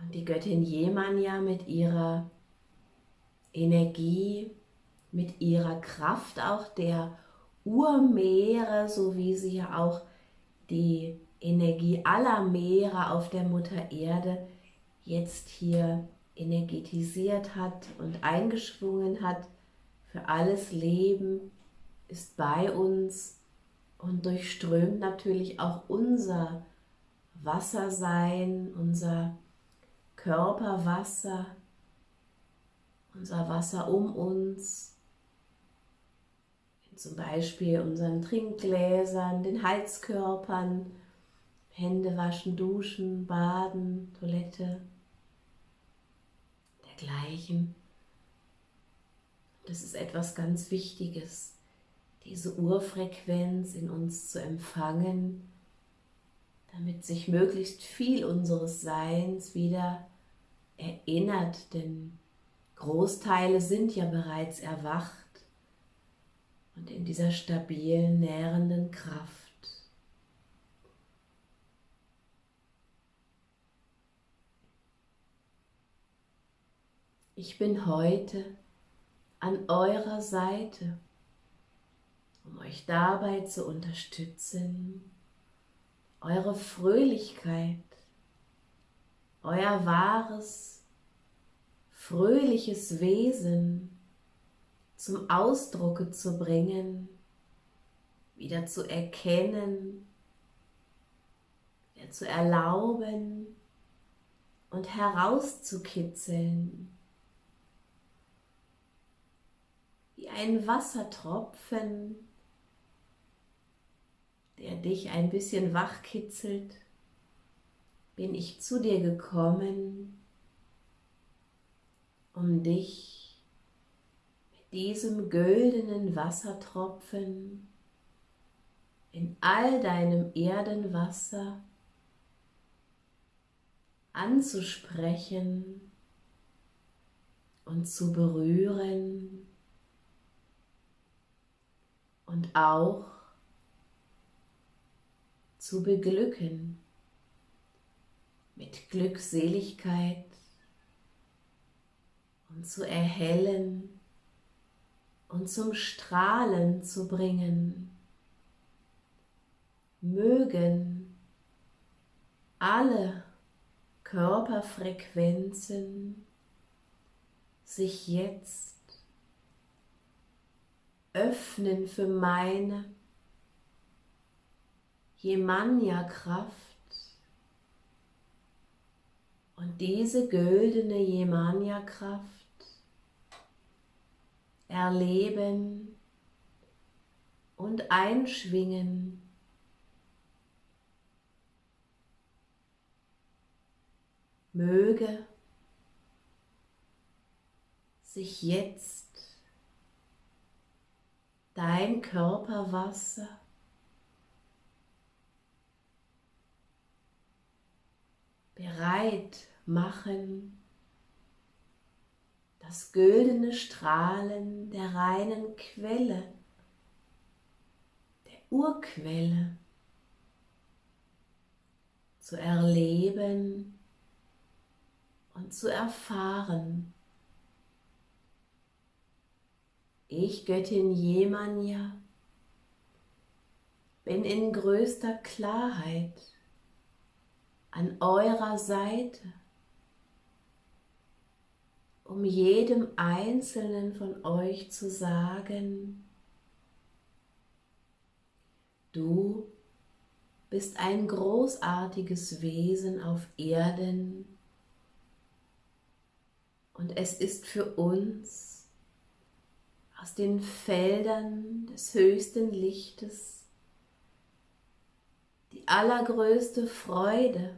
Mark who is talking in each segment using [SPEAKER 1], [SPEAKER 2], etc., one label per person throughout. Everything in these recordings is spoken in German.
[SPEAKER 1] Und die Göttin Jemanja mit ihrer Energie, mit ihrer Kraft auch der Urmeere, so wie sie ja auch die Energie aller Meere auf der Mutter Erde jetzt hier energetisiert hat und eingeschwungen hat für alles Leben, ist bei uns und durchströmt natürlich auch unser Wassersein, unser Körperwasser, unser Wasser um uns, zum Beispiel unseren Trinkgläsern, den Heizkörpern, Hände waschen, duschen, baden, Toilette, dergleichen. Das ist etwas ganz Wichtiges, diese Urfrequenz in uns zu empfangen, damit sich möglichst viel unseres Seins wieder erinnert, denn Großteile sind ja bereits erwacht und in dieser stabilen, nährenden Kraft. Ich bin heute an eurer Seite, um euch dabei zu unterstützen, eure Fröhlichkeit, euer wahres, fröhliches Wesen zum Ausdrucke zu bringen, wieder zu erkennen, wieder zu erlauben und herauszukitzeln. Wie ein Wassertropfen, der dich ein bisschen wachkitzelt, bin ich zu dir gekommen, um dich diesem güldenen Wassertropfen in all deinem Erdenwasser anzusprechen und zu berühren und auch zu beglücken Glückseligkeit und zu erhellen und zum Strahlen zu bringen. Mögen alle Körperfrequenzen sich jetzt öffnen für meine Jemanja-Kraft diese güldene Jemanja-Kraft erleben und einschwingen. Möge sich jetzt dein Körperwasser bereit machen. Das güldene Strahlen der reinen Quelle, der Urquelle. Zu erleben und zu erfahren. Ich, Göttin Jemanja, bin in größter Klarheit an eurer Seite um jedem Einzelnen von euch zu sagen, du bist ein großartiges Wesen auf Erden und es ist für uns aus den Feldern des höchsten Lichtes die allergrößte Freude,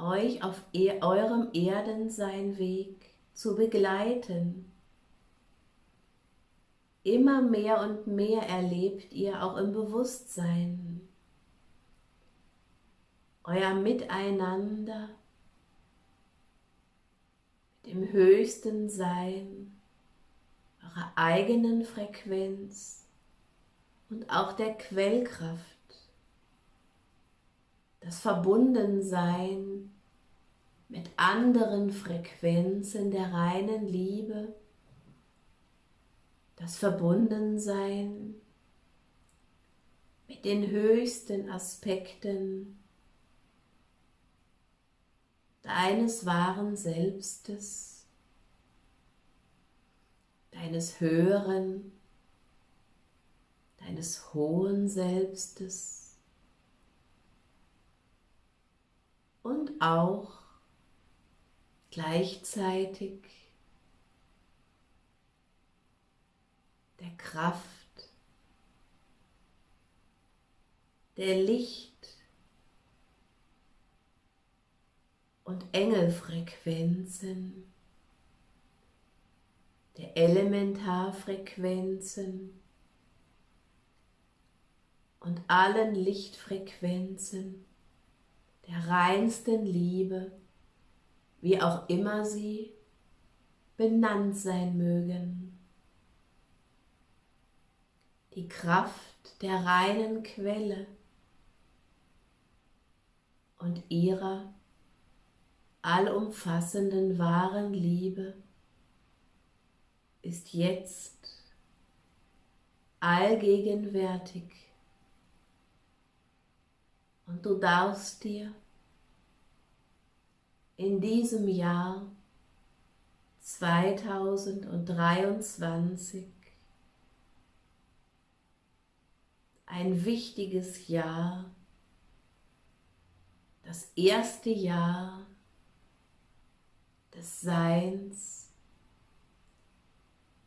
[SPEAKER 1] euch auf e eurem Erdenseinweg zu begleiten. Immer mehr und mehr erlebt ihr auch im Bewusstsein euer Miteinander mit dem höchsten Sein, eurer eigenen Frequenz und auch der Quellkraft das Verbundensein mit anderen Frequenzen der reinen Liebe, das Verbundensein mit den höchsten Aspekten deines wahren Selbstes, deines höheren, deines hohen Selbstes und auch gleichzeitig der Kraft, der Licht und Engelfrequenzen, der Elementarfrequenzen und allen Lichtfrequenzen der reinsten Liebe, wie auch immer sie benannt sein mögen. Die Kraft der reinen Quelle und ihrer allumfassenden wahren Liebe ist jetzt allgegenwärtig und du darfst dir in diesem Jahr 2023 ein wichtiges Jahr, das erste Jahr des Seins,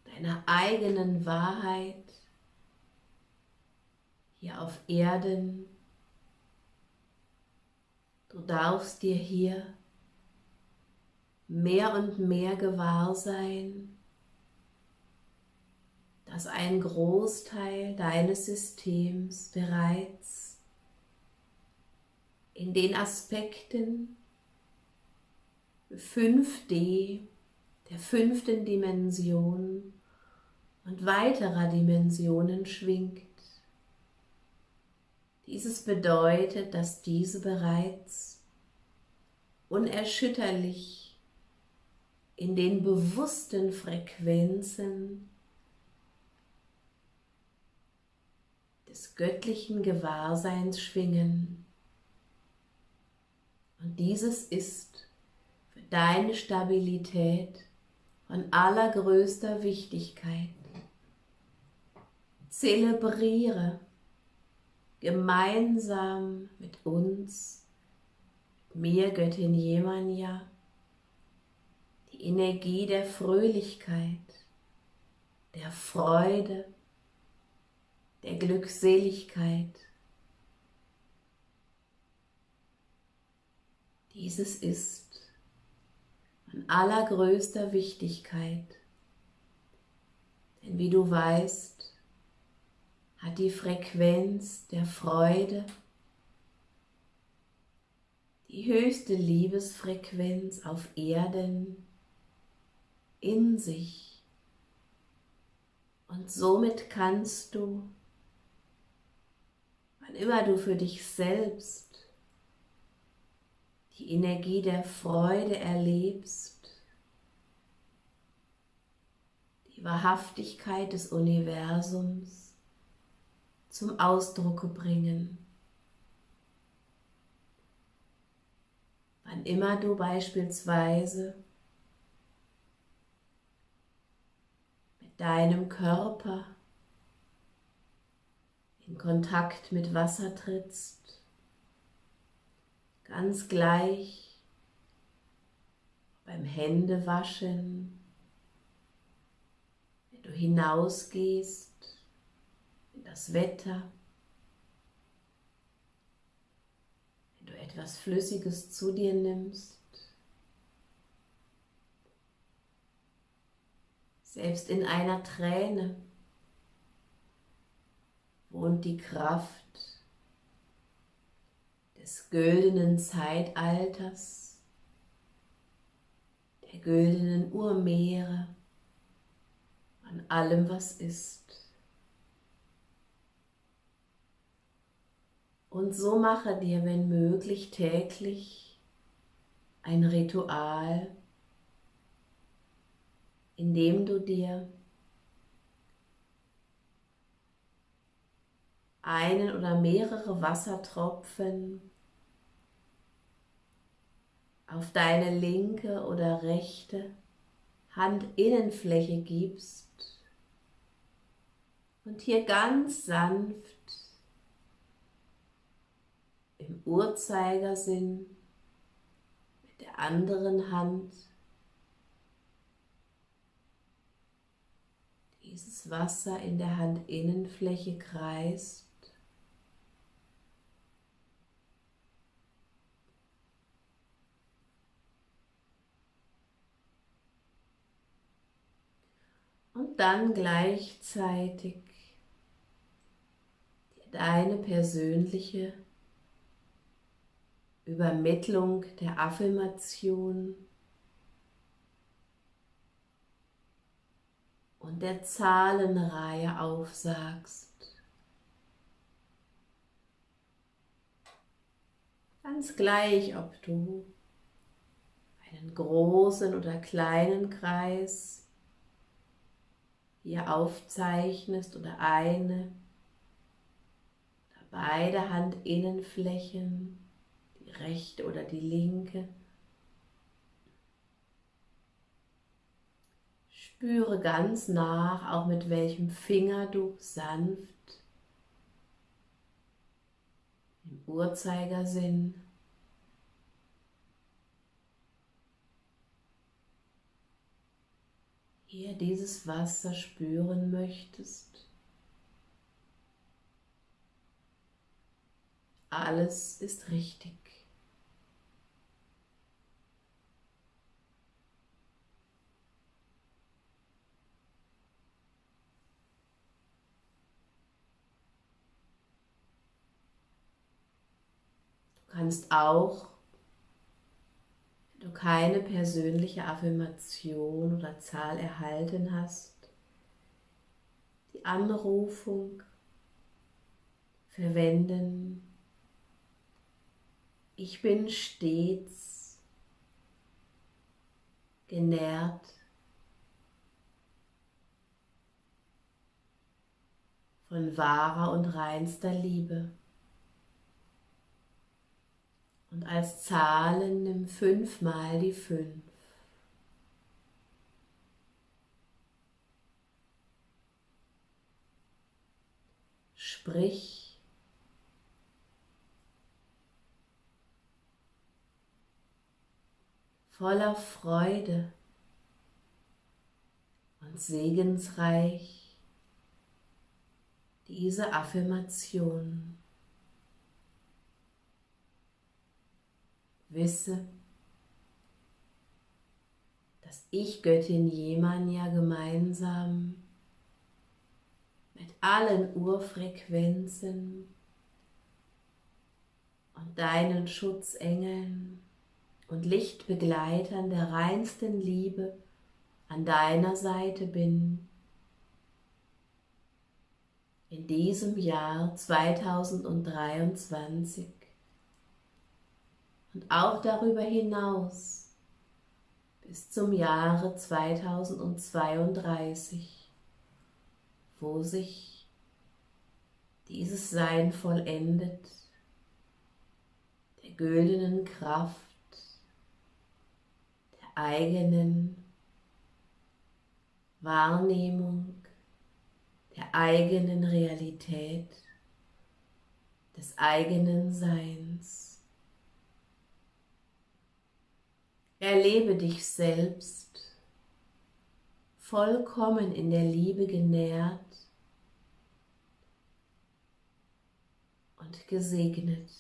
[SPEAKER 1] deiner eigenen Wahrheit hier auf Erden. Du darfst dir hier mehr und mehr gewahr sein, dass ein Großteil deines Systems bereits in den Aspekten 5D, der fünften Dimension und weiterer Dimensionen schwingt. Dieses bedeutet, dass diese bereits unerschütterlich in den bewussten Frequenzen des göttlichen Gewahrseins schwingen. Und dieses ist deine Stabilität von allergrößter Wichtigkeit. Zelebriere gemeinsam mit uns, mir Göttin Jemanja, die Energie der Fröhlichkeit, der Freude, der Glückseligkeit. Dieses ist von allergrößter Wichtigkeit. Denn wie du weißt, hat die Frequenz der Freude die höchste Liebesfrequenz auf Erden in sich. Und somit kannst du, wann immer du für dich selbst die Energie der Freude erlebst, die Wahrhaftigkeit des Universums zum Ausdruck bringen. Wann immer du beispielsweise mit deinem Körper in Kontakt mit Wasser trittst, ganz gleich beim Händewaschen, wenn du hinausgehst in das Wetter, wenn du etwas Flüssiges zu dir nimmst, selbst in einer Träne wohnt die Kraft des güldenen Zeitalters, der güldenen Urmeere, an allem, was ist. Und so mache dir, wenn möglich, täglich ein Ritual, in dem du dir einen oder mehrere Wassertropfen auf deine linke oder rechte Handinnenfläche gibst und hier ganz sanft im Uhrzeigersinn mit der anderen Hand dieses Wasser in der Handinnenfläche kreist. Und dann gleichzeitig deine persönliche Übermittlung der Affirmation und der Zahlenreihe aufsagst. Ganz gleich, ob du einen großen oder kleinen Kreis hier aufzeichnest oder eine, beide Handinnenflächen rechte oder die linke. Spüre ganz nach, auch mit welchem Finger du sanft im Uhrzeigersinn hier dieses Wasser spüren möchtest. Alles ist richtig. Kannst auch, wenn du keine persönliche Affirmation oder Zahl erhalten hast, die Anrufung verwenden. Ich bin stets genährt von wahrer und reinster Liebe. Und als Zahlen nimm fünfmal die fünf. Sprich voller Freude und segensreich diese Affirmation. Wisse, dass ich Göttin Jemanja gemeinsam mit allen Urfrequenzen und deinen Schutzengeln und Lichtbegleitern der reinsten Liebe an deiner Seite bin. In diesem Jahr 2023 und auch darüber hinaus bis zum Jahre 2032, wo sich dieses Sein vollendet, der güldenen Kraft, der eigenen Wahrnehmung, der eigenen Realität, des eigenen Seins. Erlebe dich selbst vollkommen in der Liebe genährt und gesegnet.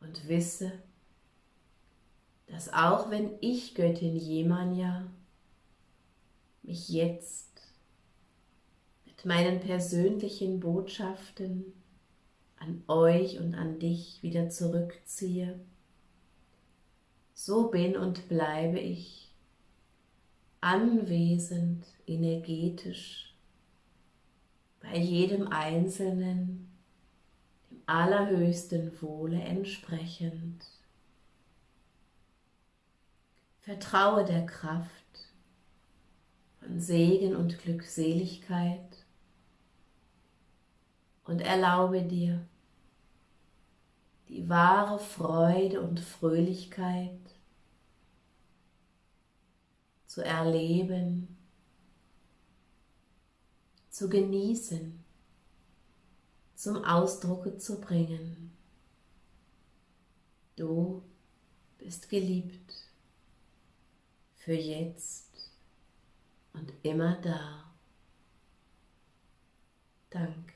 [SPEAKER 1] Und wisse, dass auch wenn ich Göttin Jemanja mich jetzt mit meinen persönlichen Botschaften an euch und an dich wieder zurückziehe, so bin und bleibe ich anwesend, energetisch, bei jedem Einzelnen, allerhöchsten Wohle entsprechend. Vertraue der Kraft von Segen und Glückseligkeit und erlaube dir die wahre Freude und Fröhlichkeit zu erleben, zu genießen, zum Ausdruck zu bringen. Du bist geliebt für jetzt und immer da. Danke.